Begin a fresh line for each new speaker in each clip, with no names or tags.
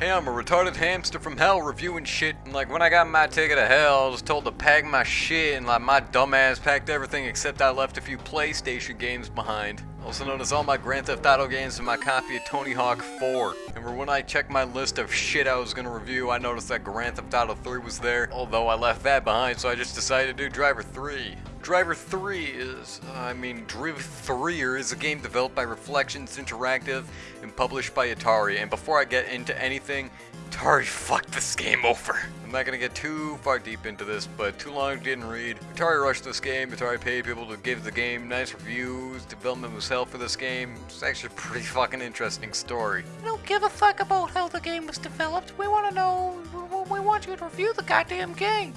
Hey, I'm a retarded hamster from hell reviewing shit, and like when I got my ticket to hell, I was told to pack my shit, and like my dumbass packed everything except I left a few PlayStation games behind. Also known as all my Grand Theft Auto games and my copy of Tony Hawk 4. And when I checked my list of shit I was gonna review, I noticed that Grand Theft Auto 3 was there, although I left that behind, so I just decided to do Driver 3. Driver 3 is, uh, I mean, Driv 3 is a game developed by Reflections Interactive and published by Atari. And before I get into anything, Atari fucked this game over. I'm not gonna get too far deep into this, but too long didn't read. Atari rushed this game, Atari paid people to give the game nice reviews, development was hell for this game. It's actually a pretty fucking interesting story.
We don't give a fuck about how the game was developed. We want to know. We want you to review the goddamn game.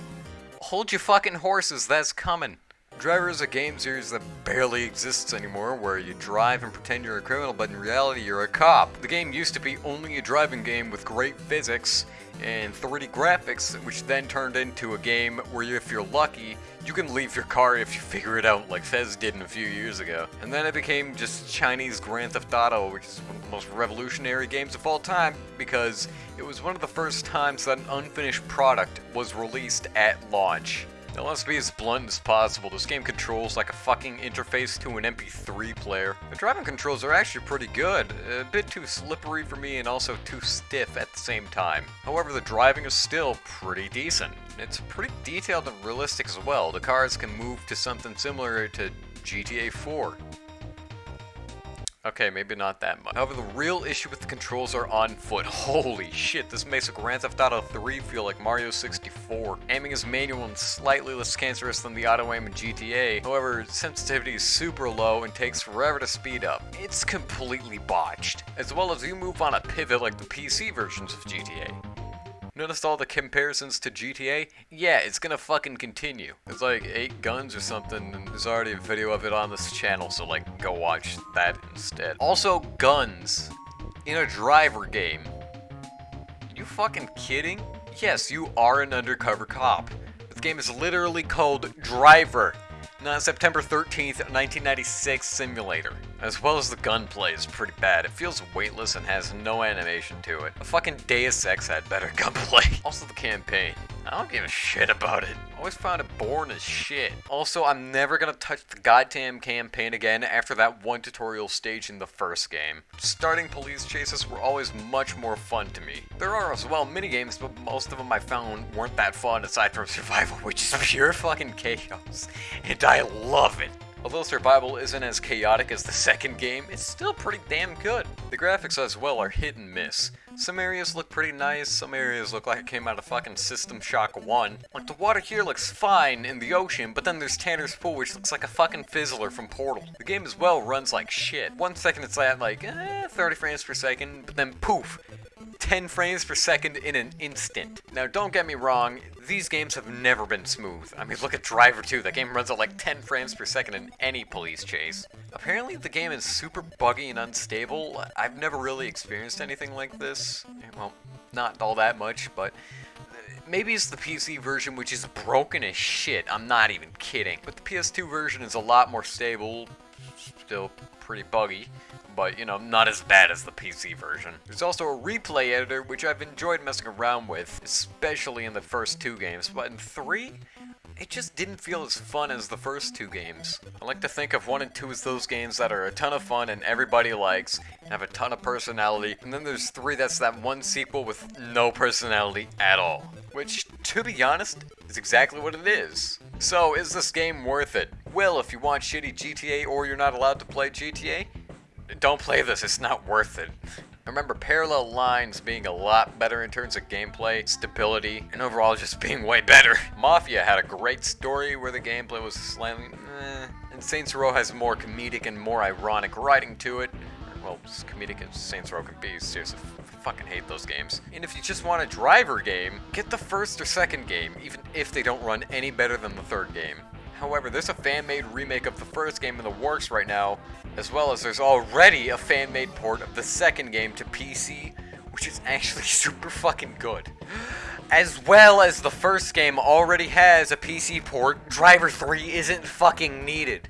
Hold your fucking horses, that's coming. Driver is a game series that barely exists anymore, where you drive and pretend you're a criminal, but in reality you're a cop. The game used to be only a driving game with great physics and 3D graphics, which then turned into a game where if you're lucky, you can leave your car if you figure it out like Fez did in a few years ago. And then it became just Chinese Grand Theft Auto, which is one of the most revolutionary games of all time, because it was one of the first times that an unfinished product was released at launch. Now let's be as blunt as possible, this game controls like a fucking interface to an MP3 player. The driving controls are actually pretty good, a bit too slippery for me and also too stiff at the same time. However, the driving is still pretty decent. It's pretty detailed and realistic as well, the cars can move to something similar to GTA 4. Okay, maybe not that much. However, the real issue with the controls are on foot. Holy shit, this makes a Grand Theft Auto 3 feel like Mario 64. Aiming is manual and slightly less cancerous than the auto aim in GTA. However, sensitivity is super low and takes forever to speed up. It's completely botched. As well as you move on a pivot like the PC versions of GTA. Noticed all the comparisons to GTA? Yeah, it's gonna fucking continue. It's like 8 guns or something, and there's already a video of it on this channel, so like, go watch that instead. Also, guns. In a driver game. You fucking kidding? Yes, you are an undercover cop. This game is literally called Driver not September 13th, 1996 simulator. As well as the gunplay is pretty bad. It feels weightless and has no animation to it. A fucking Deus Ex had better gunplay. Also the campaign. I don't give a shit about it. I always found it boring as shit. Also, I'm never gonna touch the goddamn campaign again after that one tutorial stage in the first game. Starting police chases were always much more fun to me. There are as well minigames, but most of them I found weren't that fun aside from survival, which is pure fucking chaos. And I love it. Although survival isn't as chaotic as the second game, it's still pretty damn good. The graphics as well are hit and miss. Some areas look pretty nice, some areas look like it came out of fucking System Shock 1. Like the water here looks fine in the ocean, but then there's Tanner's Pool which looks like a fucking fizzler from Portal. The game as well runs like shit. One second it's at like eh, 30 frames per second, but then poof, 10 frames per second in an instant. Now don't get me wrong, these games have never been smooth. I mean look at Driver 2, that game runs at like 10 frames per second in any police chase. Apparently the game is super buggy and unstable. I've never really experienced anything like this. Well, not all that much, but uh, maybe it's the PC version which is broken as shit. I'm not even kidding. But the PS2 version is a lot more stable, still pretty buggy but you know, not as bad as the PC version. There's also a replay editor, which I've enjoyed messing around with, especially in the first two games, but in three, it just didn't feel as fun as the first two games. I like to think of 1 and 2 as those games that are a ton of fun and everybody likes, and have a ton of personality, and then there's 3 that's that one sequel with no personality at all. Which, to be honest, is exactly what it is. So, is this game worth it? Well, if you want shitty GTA or you're not allowed to play GTA, don't play this, it's not worth it. Remember Parallel Lines being a lot better in terms of gameplay, stability, and overall just being way better. Mafia had a great story where the gameplay was slightly eh, and Saints Row has more comedic and more ironic writing to it. Well, comedic as Saints Row can be, seriously, fucking hate those games. And if you just want a driver game, get the first or second game, even if they don't run any better than the third game. However, there's a fan-made remake of the first game in the works right now, as well as there's already a fan-made port of the second game to PC, which is actually super fucking good. As well as the first game already has a PC port, Driver 3 isn't fucking needed.